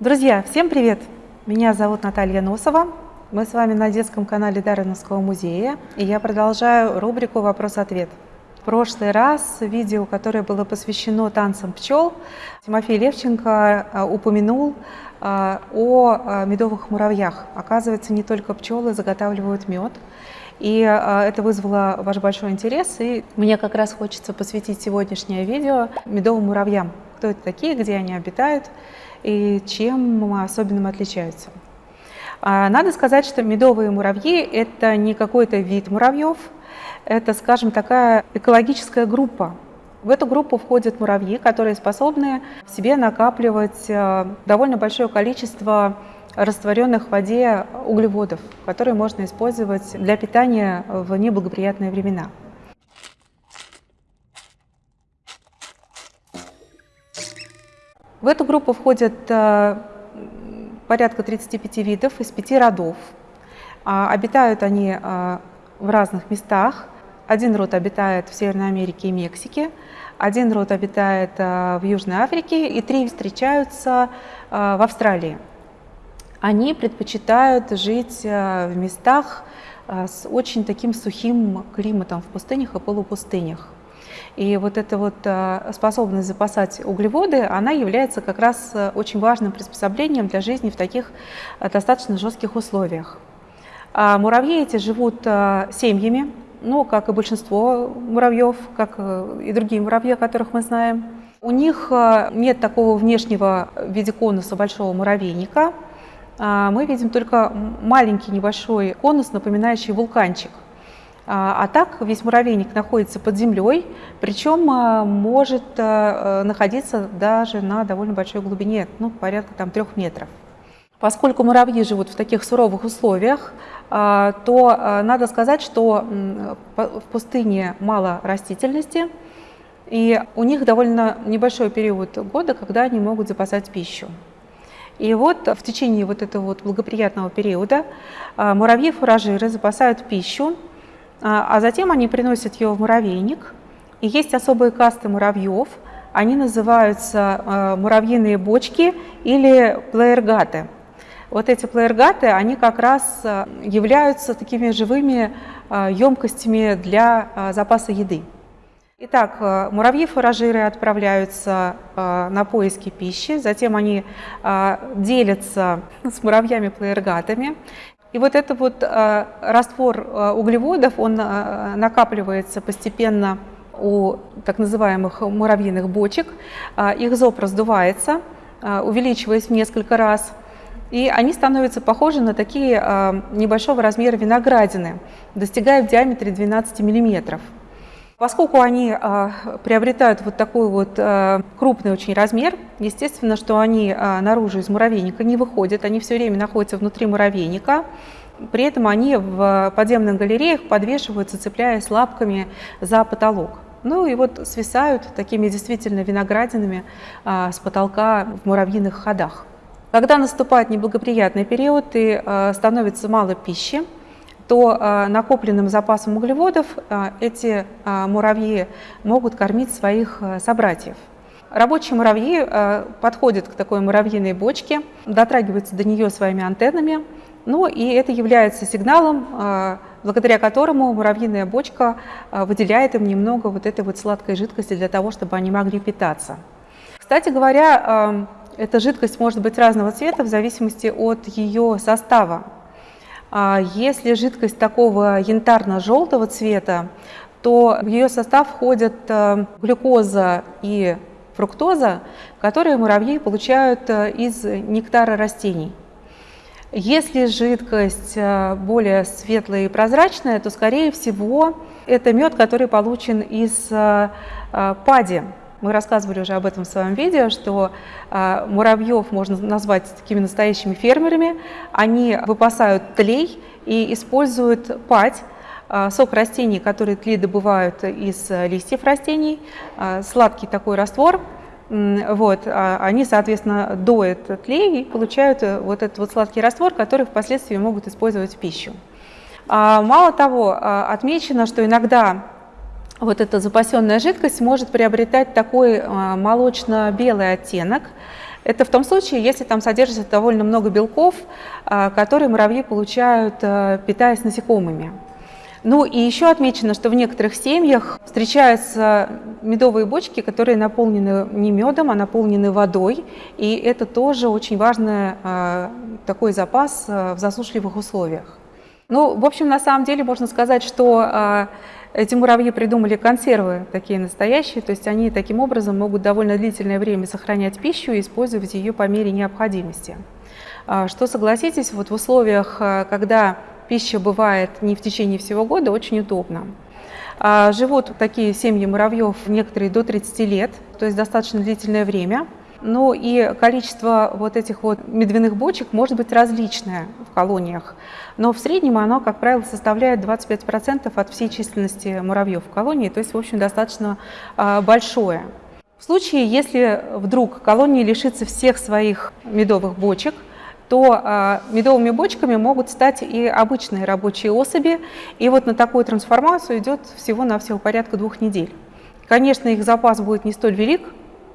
Друзья, всем привет! Меня зовут Наталья Носова. Мы с вами на детском канале Дарвиновского музея, и я продолжаю рубрику «Вопрос-ответ». В прошлый раз видео, которое было посвящено танцам пчел, Тимофей Левченко э, упомянул э, о э, медовых муравьях. Оказывается, не только пчелы заготавливают мед, и это вызвало ваш большой интерес, и мне как раз хочется посвятить сегодняшнее видео медовым муравьям. Кто это такие, где они обитают и чем особенным отличаются. А, надо сказать, что медовые муравьи – это не какой-то вид муравьев, это, скажем, такая экологическая группа. В эту группу входят муравьи, которые способны в себе накапливать э, довольно большое количество растворенных в воде углеводов, которые можно использовать для питания в неблагоприятные времена. В эту группу входят э, порядка 35 видов из пяти родов. А, обитают они э, в разных местах. Один род обитает в Северной Америке и Мексике, один род обитает э, в Южной Африке и три встречаются в Австралии. Они предпочитают жить в местах с очень таким сухим климатом в пустынях и полупустынях. И вот эта вот э, способность запасать углеводы, она является как раз э, очень важным приспособлением для жизни в таких э, достаточно жестких условиях. А муравьи эти живут семьями, ну, как и большинство муравьев, как и другие муравьи, которых мы знаем. У них нет такого внешнего в виде конуса большого муравейника. А мы видим только маленький небольшой конус, напоминающий вулканчик – а, а так весь муравейник находится под землей, причем а, может а, находиться даже на довольно большой глубине, ну, порядка там трех метров. Поскольку муравьи живут в таких суровых условиях, то надо сказать, что в пустыне мало растительности, и у них довольно небольшой период года, когда они могут запасать пищу. И вот в течение вот этого вот благоприятного периода муравьи-фуражиры запасают пищу а, а затем они приносят ее в муравейник. И есть особые касты муравьев, они называются э, муравьиные бочки или плеергаты. Вот эти плеергаты, они как раз э, являются такими живыми емкостями для запаса еды. Итак, э, муравьи-фуражиры отправляются на поиски пищи, затем они делятся с муравьями-плеергатами, и вот этот вот э, раствор э, углеводов, он э, накапливается постепенно у так называемых муравьиных бочек. Их зоб раздувается, увеличиваясь в несколько раз. И они становятся похожи на такие небольшого размера виноградины, достигая в диаметре 12 миллиметров. Поскольку они э, приобретают вот такой вот э, крупный очень размер, естественно, что они э, наружу из муравейника не выходят, они все время находятся внутри муравейника. При этом они в подземных галереях подвешиваются, цепляясь лапками за потолок. Ну и вот свисают такими действительно виноградинами с потолка в муравьиных ходах. Когда наступает неблагоприятный период и становится мало пищи, то э, накопленным запасом углеводов э, эти э, муравьи могут кормить своих собратьев. Рабочие муравьи подходят к такой муравьиной бочке, дотрагиваются до нее своими антеннами, ну и это является сигналом, благодаря которому муравьиная бочка выделяет им немного вот этой вот сладкой жидкости для того, чтобы они могли питаться. Кстати говоря, эта жидкость может быть разного цвета в зависимости от ее состава. А если жидкость такого янтарно-желтого цвета, то в ее состав входят э, глюкоза и фруктоза, которые муравьи получают э, из нектара растений. Если жидкость э, более светлая и прозрачная, то, скорее всего, это мед, который получен из пади. Мы рассказывали уже об этом в своем видео, что э, муравьев можно назвать такими настоящими фермерами. Они выпасают тлей и используют падь, э, сок растений, который тлей добывают из листьев растений, э, сладкий такой раствор. Вот, они, соответственно, доят тлей и получают вот этот вот сладкий раствор, который впоследствии могут использовать в пищу. Мало того, отмечено, что иногда вот эта запасенная жидкость может приобретать такой а, молочно-белый оттенок. Это в том случае, если там содержится довольно много белков, которые муравьи получают, питаясь насекомыми. Ну и еще отмечено, что в некоторых семьях встречаются медовые бочки, которые наполнены не медом, а наполнены водой. И это тоже очень важный э, такой запас э, в засушливых условиях. Ну, в общем, на самом деле можно сказать, что э, эти муравьи придумали консервы такие настоящие, то есть они таким образом могут довольно длительное время сохранять пищу и использовать ее по мере необходимости. Что, согласитесь, вот в условиях, когда пища бывает не в течение всего года, очень удобно. А, живут такие семьи муравьев некоторые до 30 лет, то есть достаточно длительное время. Ну и количество вот этих вот медвяных бочек может быть различное в колониях, но в среднем оно, как правило, составляет 25% от всей численности муравьев в колонии, то есть, в общем, достаточно а, большое. В случае, если вдруг колония лишится всех своих медовых бочек, то а, медовыми бочками могут стать и обычные рабочие особи. И вот на такую трансформацию идет всего-навсего порядка двух недель. Конечно, их запас будет не столь велик,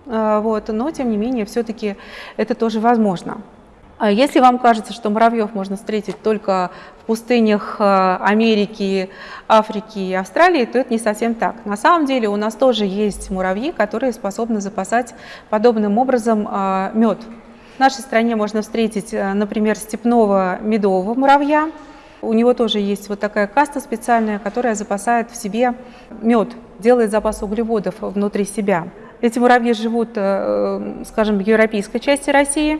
вот, но тем не менее все-таки это тоже возможно. А если вам кажется, что муравьев можно встретить только в пустынях Америки, Африки и Австралии, то это не совсем так. На самом деле у нас тоже есть муравьи, которые способны запасать подобным образом мед в нашей стране можно встретить, например, степного медового муравья. У него тоже есть вот такая каста специальная, которая запасает в себе мед, делает запас углеводов внутри себя. Эти муравьи живут, э, скажем, в европейской части России,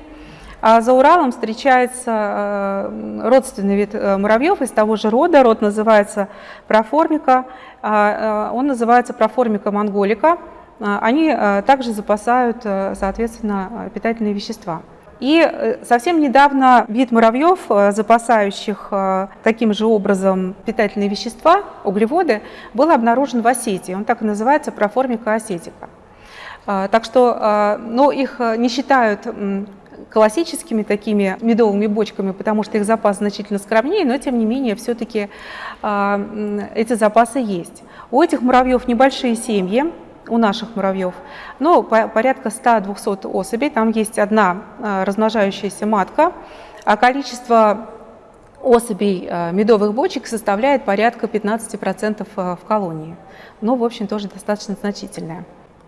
а за Уралом встречается э, родственный вид муравьев из того же рода. Род называется проформика, а, он называется проформика монголика. Они также запасают, э, соответственно, питательные вещества. И э, совсем недавно вид муравьев, э, запасающих таким же образом питательные вещества, углеводы, был обнаружен в Осетии. Он так и называется проформика осетика. Так что но их не считают классическими такими медовыми бочками, потому что их запас значительно скромнее, но тем не менее все-таки эти запасы есть. У этих муравьев небольшие семьи, у наших муравьев, но порядка 100-200 особей. Там есть одна а, размножающаяся матка, а количество особей а, медовых бочек составляет порядка 15% а, в колонии. Ну, в общем, тоже достаточно значительное.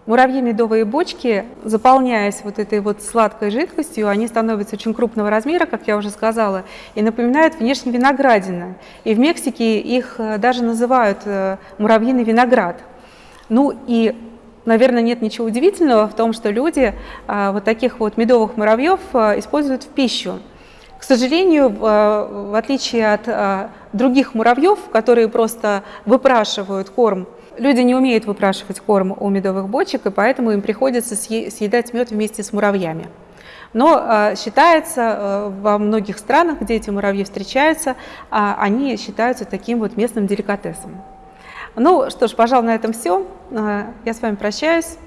Муравьи медовые бочки, заполняясь вот этой вот сладкой жидкостью, они становятся очень крупного размера, как я уже сказала, и напоминают внешне виноградины. И в Мексике их даже называют э, муравьиный виноград. Ну и наверное, нет ничего удивительного в том, что люди а, вот таких вот медовых муравьев используют в пищу. К сожалению, в отличие от других муравьев, которые просто выпрашивают корм, люди не умеют выпрашивать корм у медовых бочек, и поэтому им приходится съедать мед вместе с муравьями. Но считается во многих странах, где эти муравьи встречаются, они считаются таким вот местным деликатесом. Ну что ж, пожалуй, на этом все. А, я с вами прощаюсь.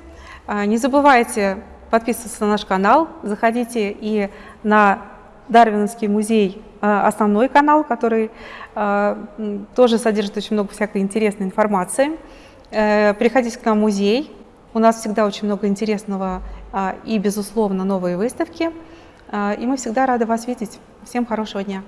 А, не забывайте подписываться на наш канал, заходите и на Дарвиновский музей, а, основной канал, который тоже содержит очень много всякой интересной информации. Э, приходите к нам в музей, у нас всегда очень много интересного и, безусловно, новые выставки. И мы всегда рады вас видеть. Всем хорошего дня!